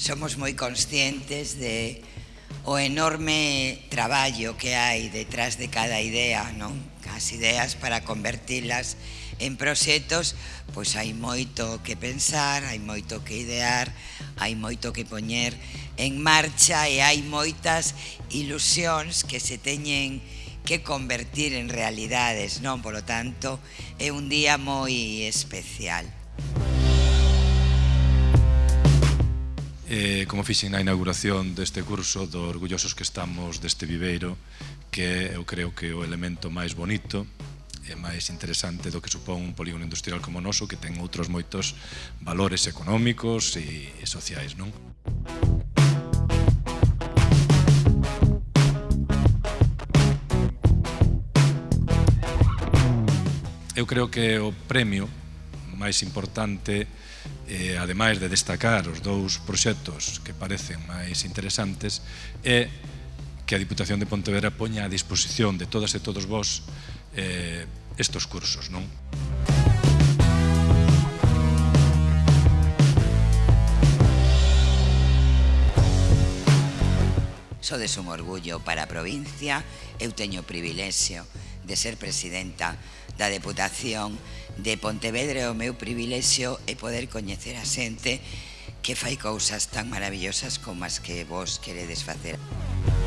somos moi conscientes de o enorme traballo que hai detrás de cada idea, non? As ideas para convertilas en proxectos, pois hai moito que pensar, hai moito que idear, hai moito que poñer en marcha e hai moitas ilusións que se teñen que convertir en realidades, non? Por lo tanto, é un día moi especial. Música eh, como fixen na inauguración deste curso do orgullosos que estamos deste viveiro que eu creo que o elemento máis bonito e máis interesante do que supón un polígono industrial como o noso que ten outros moitos valores económicos e sociais, non? Eu creo que o premio máis importante, eh, ademais de destacar os dous proxectos que parecen máis interesantes, é que a Diputación de Pontevedra poña a disposición de todas e todos vós eh, estos cursos. Non? Sodes un orgullo para a provincia, eu teño privilexio de ser presidenta da Deputación de Pontevedra o meu privilexio é poder coñecer a xente que fai cousas tan maravillosas como as que vos queredes facer. Música